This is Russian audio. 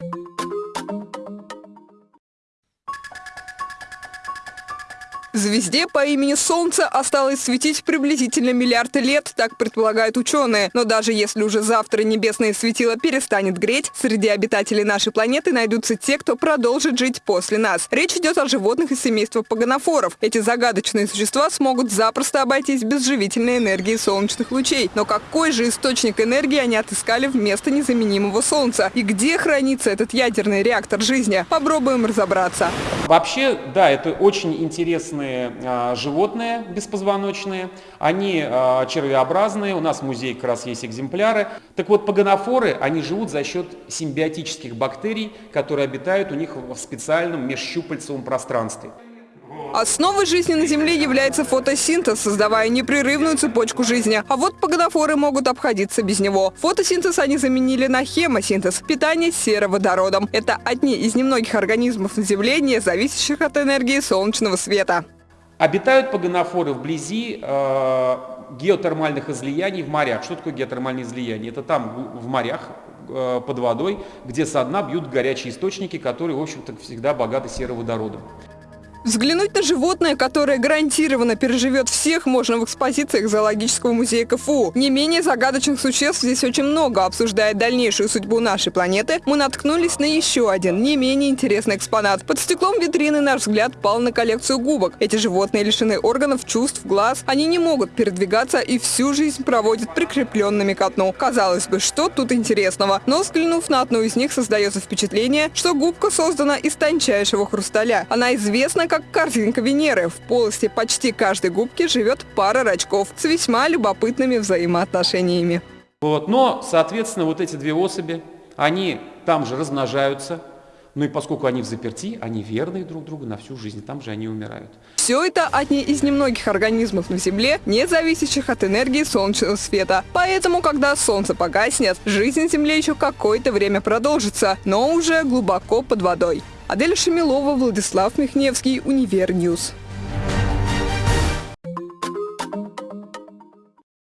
you Звезде по имени Солнце осталось светить приблизительно миллиард лет, так предполагают ученые. Но даже если уже завтра небесное светило перестанет греть, среди обитателей нашей планеты найдутся те, кто продолжит жить после нас. Речь идет о животных из семейства паганофоров. Эти загадочные существа смогут запросто обойтись без живительной энергии солнечных лучей. Но какой же источник энергии они отыскали вместо незаменимого Солнца? И где хранится этот ядерный реактор жизни? Попробуем разобраться. Вообще, да, это очень интересные а, животные беспозвоночные, они а, червеобразные, у нас в музее как раз есть экземпляры. Так вот, пагонофоры, они живут за счет симбиотических бактерий, которые обитают у них в специальном межщупальцевом пространстве. Основой жизни на Земле является фотосинтез, создавая непрерывную цепочку жизни. А вот погодофоры могут обходиться без него. Фотосинтез они заменили на хемосинтез – питание сероводородом. Это одни из немногих организмов на Земле, не зависящих от энергии солнечного света. Обитают погонофоры вблизи э, геотермальных излияний в морях. Что такое геотермальные излияния? Это там в морях э, под водой, где со дна бьют горячие источники, которые, в общем-то, всегда богаты сероводородом. Взглянуть на животное, которое гарантированно переживет всех, можно в экспозициях зоологического музея КФУ. Не менее загадочных существ здесь очень много. Обсуждая дальнейшую судьбу нашей планеты, мы наткнулись на еще один, не менее интересный экспонат. Под стеклом витрины наш взгляд пал на коллекцию губок. Эти животные лишены органов, чувств, глаз. Они не могут передвигаться и всю жизнь проводят прикрепленными к дну. Казалось бы, что тут интересного? Но взглянув на одну из них, создается впечатление, что губка создана из тончайшего хрусталя. Она известна как картинка Венеры. В полости почти каждой губки живет пара рачков с весьма любопытными взаимоотношениями. Вот, но, соответственно, вот эти две особи, они там же размножаются, ну и поскольку они в заперти, они верны друг другу на всю жизнь, там же они умирают. Все это одни из немногих организмов на Земле, не зависящих от энергии солнечного света. Поэтому, когда солнце погаснет, жизнь на Земле еще какое-то время продолжится, но уже глубоко под водой. Адель Шамилова, Владислав Михневский, Univer News.